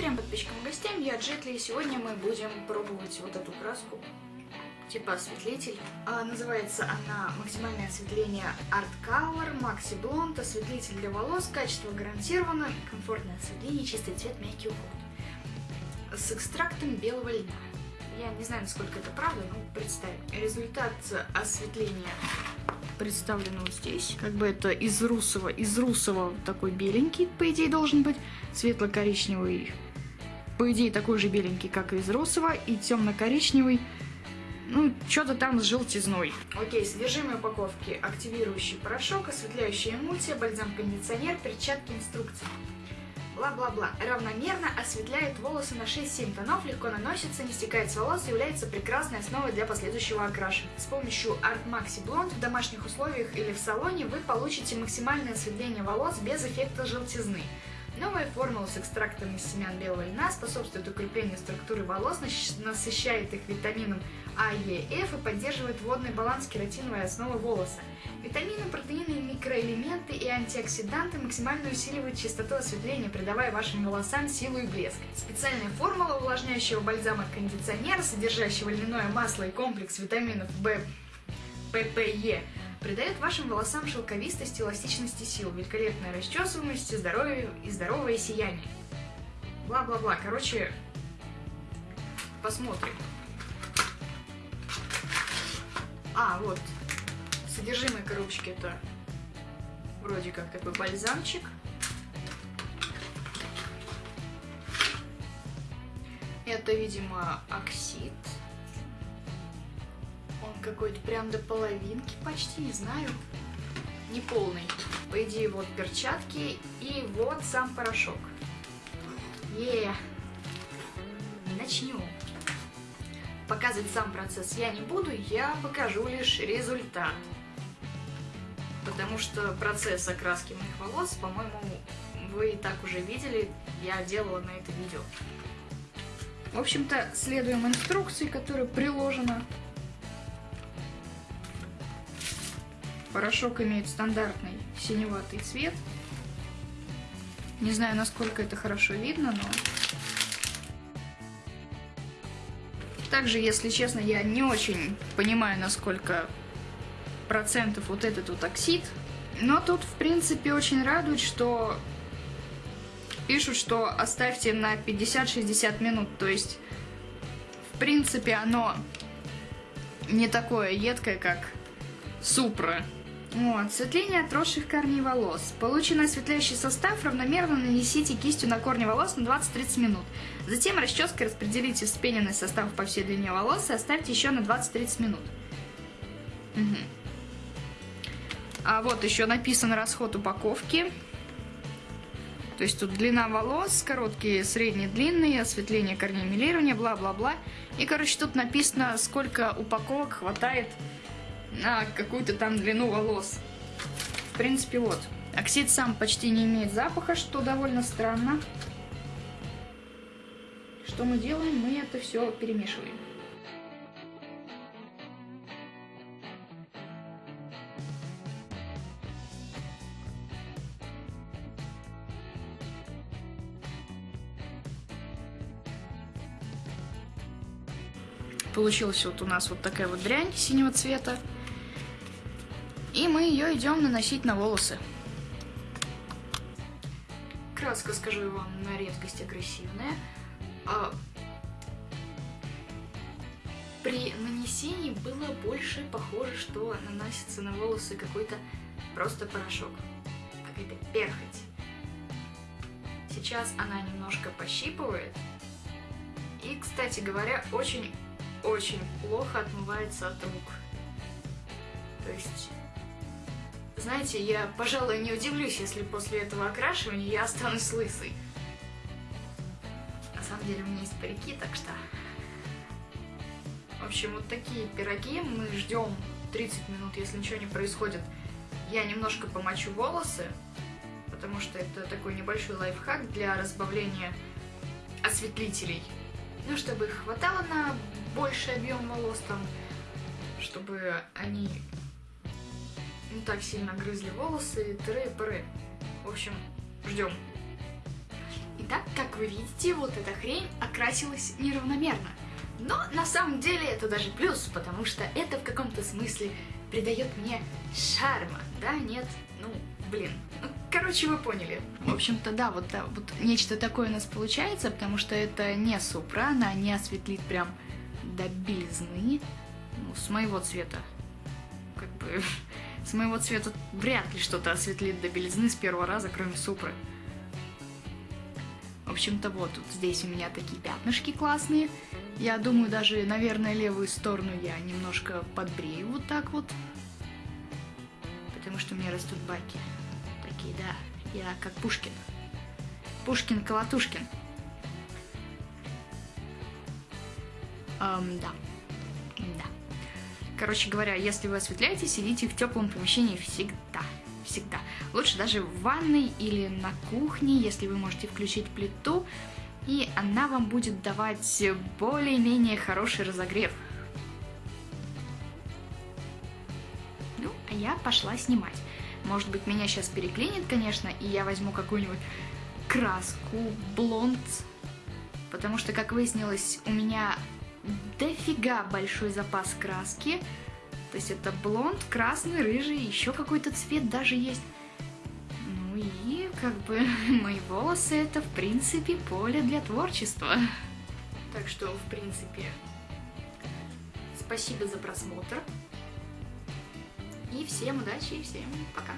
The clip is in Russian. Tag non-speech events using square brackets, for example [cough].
Всем подписчикам и гостям, я Джетли, и сегодня мы будем пробовать вот эту краску, типа осветлитель. А, называется она максимальное осветление Art Color Maxi Blonde, осветлитель для волос, качество гарантировано, комфортное осветление, чистый цвет, мягкий уход. С экстрактом белого льна. Я не знаю, насколько это правда, но представим. Результат осветления представлен вот здесь. Как бы это из русого, из русого такой беленький, по идее, должен быть. Светло-коричневый, по идее, такой же беленький, как и из русого. И темно-коричневый, ну, что-то там с желтизной. Окей, содержимое упаковки. Активирующий порошок, осветляющая эмульсия, бальзам-кондиционер, перчатки, инструкции бла-бла-бла. Равномерно осветляет волосы на 6-7 тонов, легко наносится, не стекает с волос является прекрасной основой для последующего окрашивания. С помощью Art Maxi Blonde в домашних условиях или в салоне вы получите максимальное осветление волос без эффекта желтизны. Новая формула с экстрактом из семян белого льна способствует укреплению структуры волос, насыщает их витамином А, Е, Ф и поддерживает водный баланс кератиновой основы волоса. Витамины, протеины, микроэлементы и антиоксиданты максимально усиливают частоту осветления, придавая вашим волосам силу и блеск. Специальная формула увлажняющего бальзама кондиционера, содержащего льняное масло и комплекс витаминов В, ППЕ, придает вашим волосам шелковистость, эластичность и силу, великолепная расчесываемость здоровье и здоровое сияние. Бла-бла-бла. Короче, посмотрим. А, вот. Содержимое коробочки это вроде как такой бальзамчик. Это, видимо, оксид какой-то прям до половинки почти, не знаю. Не полный. По идее, вот перчатки и вот сам порошок. Е, начнем. Показывать сам процесс я не буду, я покажу лишь результат. Потому что процесс окраски моих волос, по-моему, вы и так уже видели, я делала на это видео. В общем-то, следуем инструкции, которая приложена Порошок имеет стандартный синеватый цвет. Не знаю, насколько это хорошо видно, но... Также, если честно, я не очень понимаю, насколько процентов вот этот вот оксид. Но тут, в принципе, очень радует, что пишут, что оставьте на 50-60 минут. То есть, в принципе, оно не такое едкое, как Супра. Вот, осветление отросших корней волос. Полученный осветляющий состав равномерно нанесите кистью на корни волос на 20-30 минут. Затем расческой распределите вспененный состав по всей длине волос и оставьте еще на 20-30 минут. Угу. А вот еще написан расход упаковки. То есть тут длина волос, короткие, средние, длинные, осветление корней, милирование, бла-бла-бла. И, короче, тут написано, сколько упаковок хватает на какую-то там длину волос. В принципе, вот. Оксид сам почти не имеет запаха, что довольно странно. Что мы делаем? Мы это все перемешиваем. Получилась вот у нас вот такая вот дрянь синего цвета. И мы ее идем наносить на волосы. Краска, скажу вам, на редкость агрессивная. А при нанесении было больше похоже, что наносится на волосы какой-то просто порошок. Какая-то перхоть. Сейчас она немножко пощипывает. И, кстати говоря, очень-очень плохо отмывается от рук. То есть знаете, я, пожалуй, не удивлюсь, если после этого окрашивания я останусь лысой. На самом деле у меня есть парики, так что... В общем, вот такие пироги. Мы ждем 30 минут, если ничего не происходит. Я немножко помочу волосы, потому что это такой небольшой лайфхак для разбавления осветлителей. Ну, чтобы их хватало на больший объем волос там, чтобы они не так сильно грызли волосы, тыры и пыры. В общем, ждем. Итак, как вы видите, вот эта хрень окрасилась неравномерно. Но на самом деле это даже плюс, потому что это в каком-то смысле придает мне шарма, да, нет? Ну, блин. Ну, короче, вы поняли. В общем-то, да, вот, да, вот нечто такое у нас получается, потому что это не супра, она не осветлит прям до белизны. Ну, с моего цвета. Как бы, [laughs] с моего цвета вряд ли что-то осветлит до белизны с первого раза, кроме супры. В общем-то, вот тут здесь у меня такие пятнышки классные. Я думаю, даже, наверное, левую сторону я немножко подбрею вот так вот. Потому что у меня растут баки. Такие, да. Я как Пушкин. Пушкин-Колотушкин. Эм. Да. Короче говоря, если вы осветляете, сидите в теплом помещении всегда всегда. Лучше даже в ванной или на кухне, если вы можете включить плиту, и она вам будет давать более-менее хороший разогрев. Ну, а я пошла снимать. Может быть, меня сейчас переклинит, конечно, и я возьму какую-нибудь краску, блонд, потому что, как выяснилось, у меня дофига большой запас краски, то есть это блонд, красный, рыжий, еще какой-то цвет даже есть. Ну и как бы [laughs] мои волосы это в принципе поле для творчества. Так что в принципе спасибо за просмотр. И всем удачи и всем пока.